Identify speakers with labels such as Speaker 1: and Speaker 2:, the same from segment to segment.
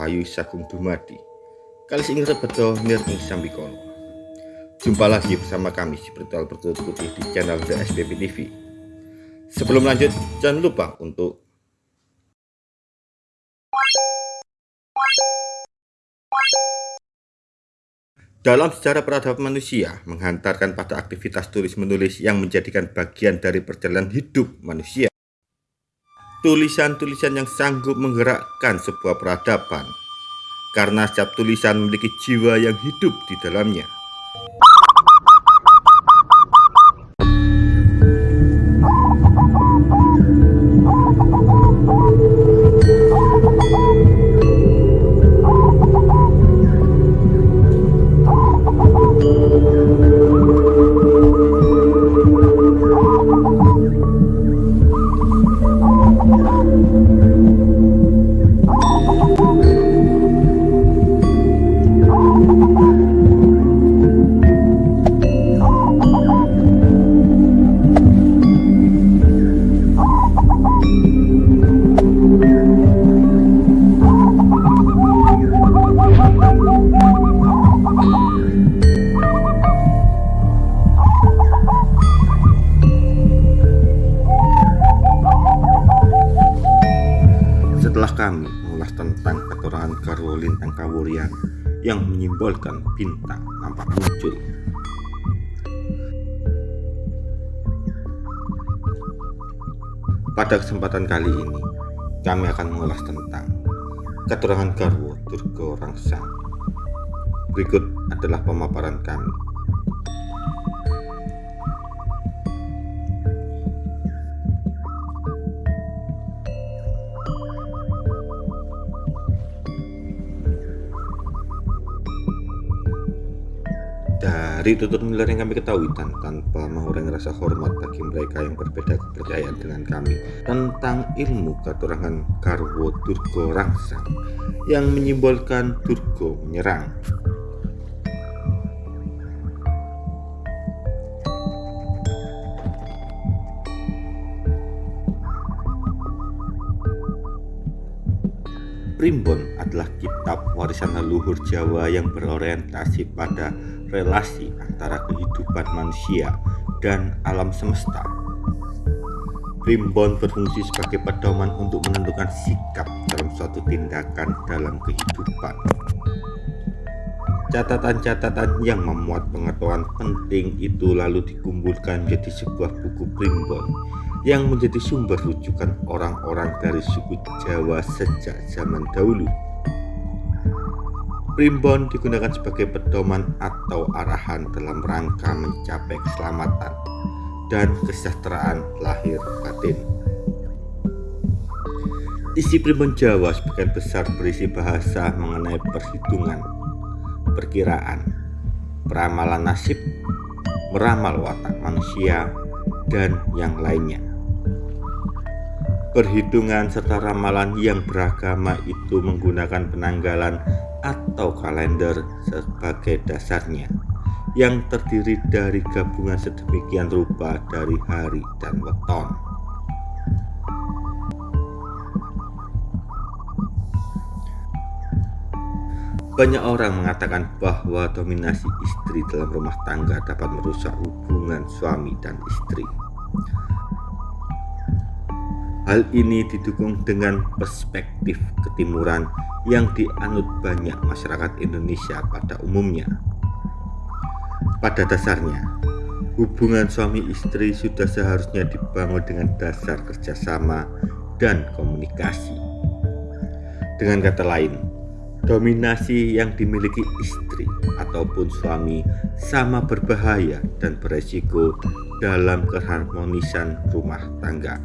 Speaker 1: Rahayu Sagung Dumadi. Kali ini rebeto nirning sambikono Jumpa lagi bersama kami di Bertual Bertulut Putih di channel The SPP TV Sebelum lanjut jangan lupa untuk Dalam sejarah peradaban manusia menghantarkan pada aktivitas tulis-menulis yang menjadikan bagian dari perjalanan hidup manusia tulisan-tulisan yang sanggup menggerakkan sebuah peradaban karena setiap tulisan memiliki jiwa yang hidup di dalamnya. Kami mengulas tentang keterangan Garwo Lintang Kawurian yang menyimbolkan bintang nampak muncul. Pada kesempatan kali ini, kami akan mengulas tentang keterangan Garwo Durgo Rangsang. Berikut adalah pemaparan kami. Dari tutur miler yang kami ketahui dan tanpa mengurangi rasa hormat bagi mereka yang berbeda kepercayaan dengan kami tentang ilmu katurangan Garwo Durgo Rangsang yang menyimbolkan Durgo menyerang. Primbon adalah kitab warisan leluhur Jawa yang berorientasi pada relasi antara kehidupan manusia dan alam semesta. Primbon berfungsi sebagai pedoman untuk menentukan sikap dalam suatu tindakan dalam kehidupan. Catatan-catatan yang memuat pengetahuan penting itu lalu dikumpulkan menjadi sebuah buku primbon yang menjadi sumber rujukan orang-orang dari suku Jawa sejak zaman dahulu. Primbon digunakan sebagai pedoman atau arahan dalam rangka mencapai keselamatan dan kesejahteraan lahir batin. Isi primbon Jawa sebagian besar berisi bahasa mengenai perhitungan, perkiraan, peramalan nasib, meramal watak manusia, dan yang lainnya. Perhitungan serta ramalan yang beragama itu menggunakan penanggalan atau kalender sebagai dasarnya yang terdiri dari gabungan sedemikian rupa dari hari dan weton. Banyak orang mengatakan bahwa dominasi istri dalam rumah tangga dapat merusak hubungan suami dan istri. Hal ini didukung dengan perspektif ketimuran yang dianut banyak masyarakat Indonesia pada umumnya. Pada dasarnya, hubungan suami istri sudah seharusnya dibangun dengan dasar kerjasama dan komunikasi. Dengan kata lain, dominasi yang dimiliki istri ataupun suami sama berbahaya dan beresiko dalam keharmonisan rumah tangga.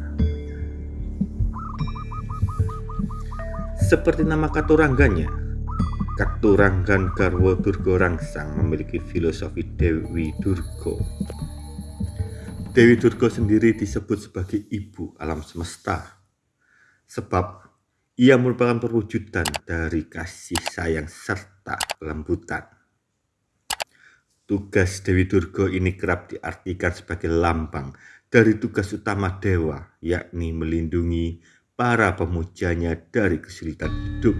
Speaker 1: Seperti nama katurangganya, Katuranggan Garwo Durgo Rangsang memiliki filosofi Dewi Durgo. Dewi Durgo sendiri disebut sebagai ibu alam semesta, sebab ia merupakan perwujudan dari kasih sayang serta kelembutan. Tugas Dewi Durgo ini kerap diartikan sebagai lambang dari tugas utama dewa, yakni melindungi para pemujanya dari kesulitan hidup.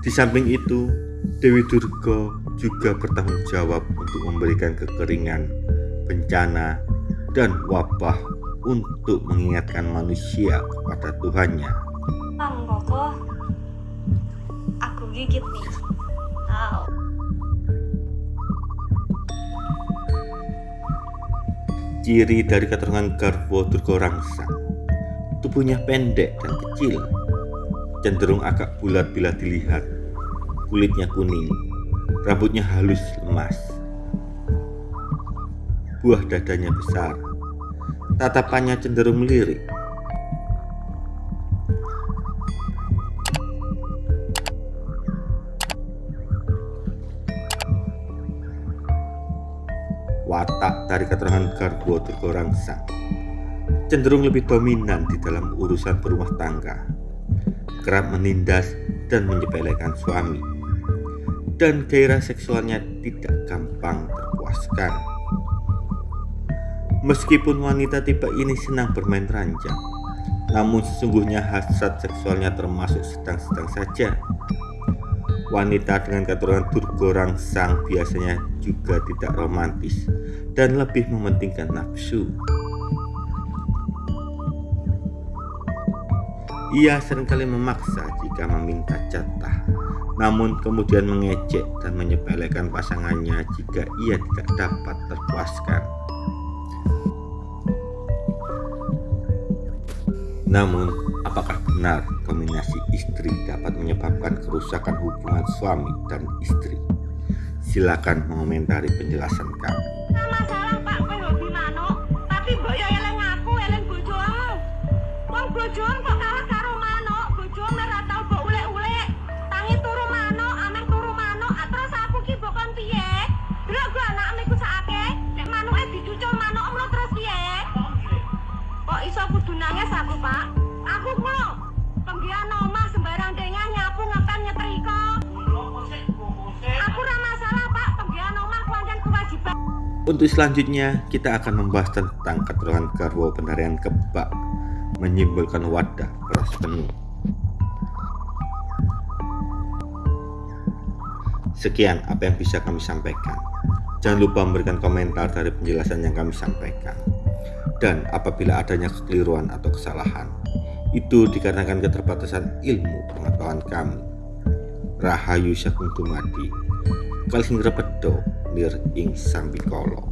Speaker 1: Di samping itu, Dewi Durga juga bertanggung jawab untuk memberikan kekeringan, bencana, dan wabah untuk mengingatkan manusia kepada Tuhannya.
Speaker 2: Bang Koko, aku gigit nih.
Speaker 1: Ciri dari keturunan Garwo Durga Rangsang, tubuhnya pendek dan kecil, cenderung agak bulat bila dilihat, kulitnya kuning, rambutnya halus lemas, buah dadanya besar, tatapannya cenderung melirik. Watak dari keterangan Garbo Durgorangsang cenderung lebih dominan di dalam urusan berumah tangga, kerap menindas dan menyepelekan suami, dan gairah seksualnya tidak gampang terpuaskan. Meskipun wanita tipe ini senang bermain ranjang, namun sesungguhnya hasrat seksualnya termasuk sedang-sedang saja. Wanita dengan keturunan Durgo Sang biasanya juga tidak romantis dan lebih mementingkan nafsu. Ia sering kali memaksa jika meminta jatah, namun kemudian mengejek dan menyepelekan pasangannya jika ia tidak dapat terpuaskan. Namun, apakah benar kombinasi istri dapat menyebabkan kerusakan hubungan suami dan istri? Silakan mengomentari penjelasan kami. Untuk selanjutnya, kita akan membahas tentang keterangan garwo penarian kebak menyimbolkan wadah beras penuh. Sekian apa yang bisa kami sampaikan. Jangan lupa memberikan komentar dari penjelasan yang kami sampaikan. Dan apabila adanya kekeliruan atau kesalahan, itu dikarenakan keterbatasan ilmu pengetahuan kami. Rahayu Sagung Dumadi, Kalsing Repedo, Lir Ing Sambikolo.